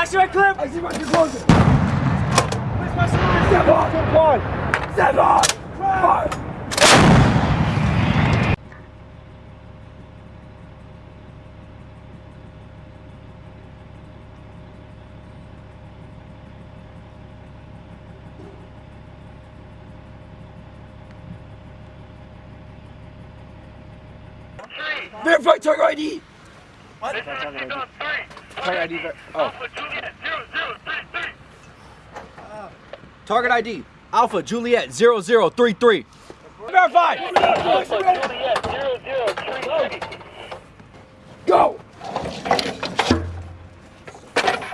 I see my clip! I see my closer. Where's my slide? Step on. Step on. Step on. Fire. Verify target ID. Target ID. ver- Oh. Target ID. Alpha Juliet 0033. Verify. Go.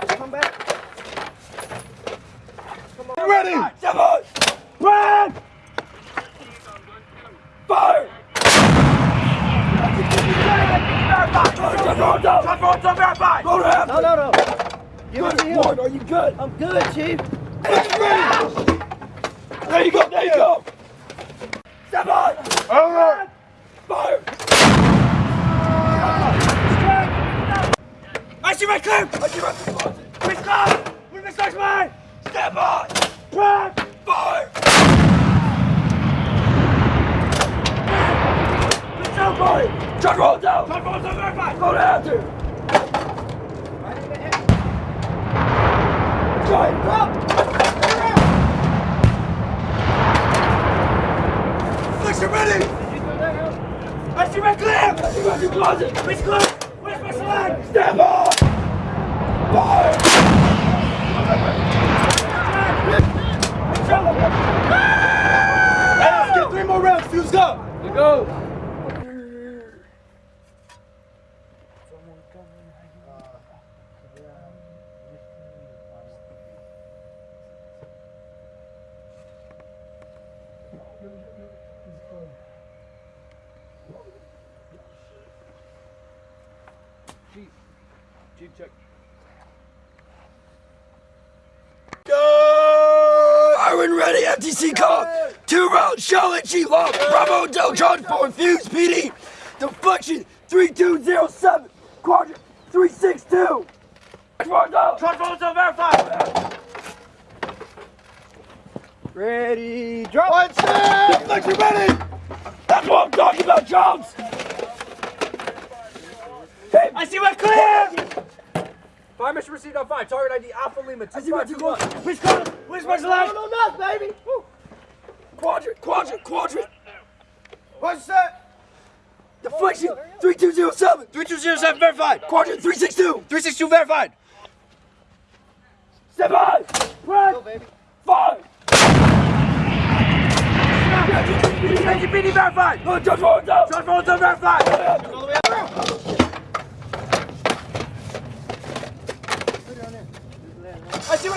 Come back. Ready. Step on. Run. Fire. Verify. Go to half. No, no, no. Give it to him. Are you good? I'm good, Chief. There you go, there you go. Step on. Over. Fire. I see my clip. I see my clip. Please come. Where's my sex mine? Step on. Run. Fire. Let's go, boy. Truck roll down. Truck roll down, verify. Go to after. Drop. Ready! I see! I see closet! Where's my slide? Stand by! Fire! Let's get three more rounds, fuse up! You go. Chief check. Go! Iron ready, FTC call! Two rounds, Charlotte, G Long, Bravo, Del John, 4 Fuse, PD! Deflection 3207, Quadrant 362! Truck roll down, verify! Ready, drop. One set! Deflection ready! That's what I'm talking about, Jones! Hey, I see my clip! Fire mission received on five. Target ID Alpha Lima I see my two close. 2521. Which color? Where's my slide? No, no, no, baby. Woo. Quadrant, quadrant, quadrant! One set. Deflection 3207, 3207 verified. Quadrant 362! 362 verified. Step on! Run! Go, baby. Five! PD verified! Oh, just roll it down! Truck roll down verified! All the way up. I see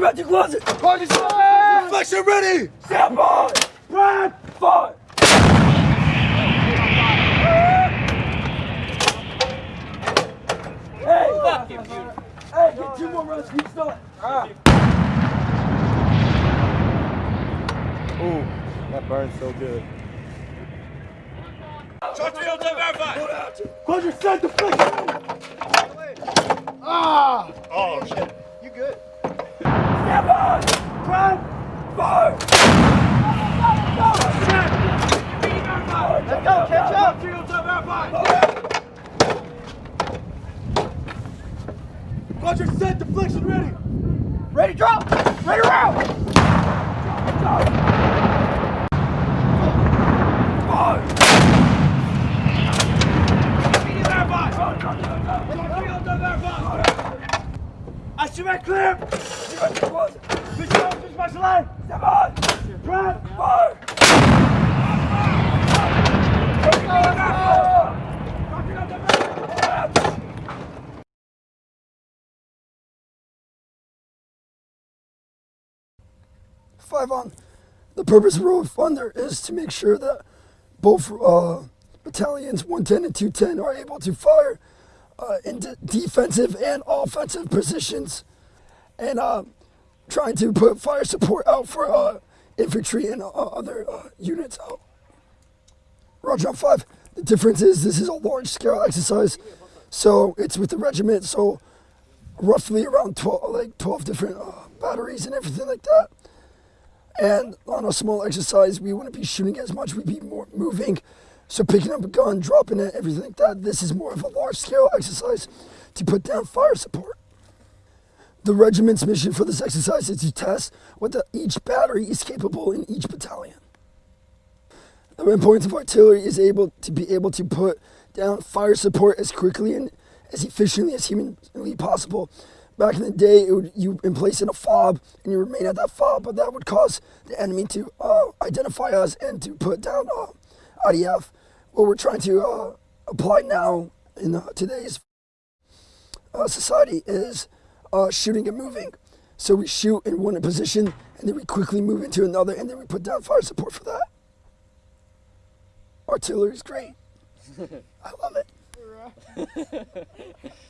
my clip! I see my two closet! Quadrant Deflection ready! Step on! Run! Five! Hey! Fuck you, dude. Hey, get two more rounds, keep still. Ooh, that burns so good. Truck roll down verified! Quadrant set deflection! Ah! Oh, shit. Got your set, deflection ready. Ready, drop. Ready, round. Drop, I see my clear! Step on! Grab! Fire! Fire! Fire! Fire! Fire! Fire! Five on. The purpose of of Thunder is to make sure that both uh, battalions 110 and 210 are able to fire uh, in de- defensive and offensive positions and uh, trying to put fire support out for uh, infantry and uh, other uh, units out. Roger on 5. The difference is this is a large scale exercise, so it's with the regiment, so roughly around 12, like 12 different batteries and everything like that. And on a small exercise, we wouldn't be shooting as much. We'd be more moving. So picking up a gun, dropping it, everything like that. This is more of a large scale exercise to put down fire support. The regiment's mission for this exercise is to test what the, each battery is capable in each battalion. The importance of artillery is able to be able to put down fire support as quickly and as efficiently as humanly possible. Back in the day, it would, you in place in a fob and you remain at that fob, but that would cause the enemy to uh, identify us and to put down uh, IDF. What we're trying to uh, apply now in uh, today's uh, society is uh, shooting and moving. So we shoot in one position and then we quickly move into another and then we put down fire support for that. Artillery is great. I love it.